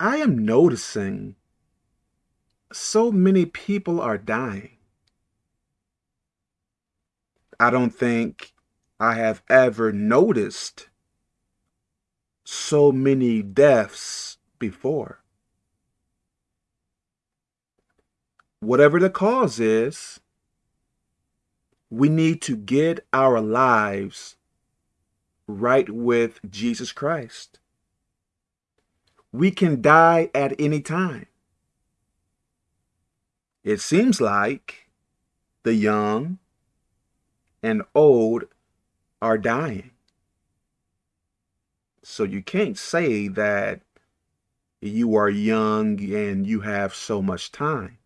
I am noticing so many people are dying. I don't think I have ever noticed so many deaths before. Whatever the cause is, we need to get our lives right with Jesus Christ. We can die at any time. It seems like the young and old are dying. So you can't say that you are young and you have so much time.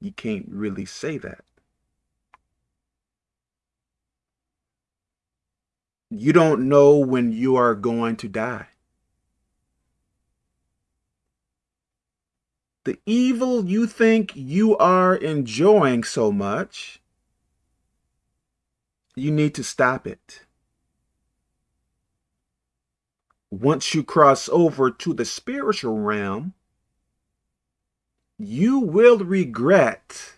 You can't really say that. You don't know when you are going to die. The evil you think you are enjoying so much, you need to stop it. Once you cross over to the spiritual realm, you will regret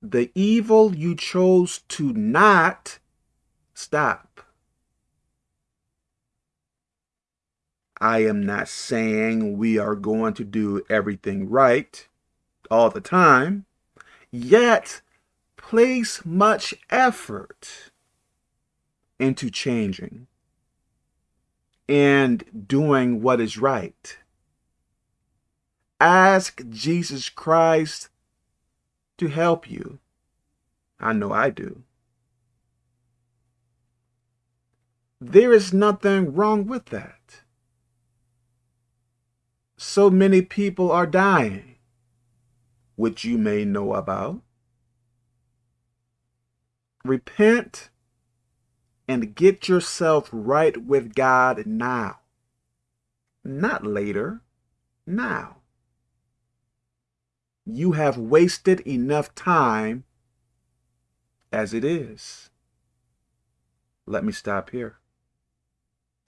the evil you chose to not stop. I am not saying we are going to do everything right all the time, yet place much effort into changing and doing what is right. Ask Jesus Christ to help you. I know I do. There is nothing wrong with that. So many people are dying, which you may know about. Repent and get yourself right with God now. Not later, now. You have wasted enough time as it is. Let me stop here.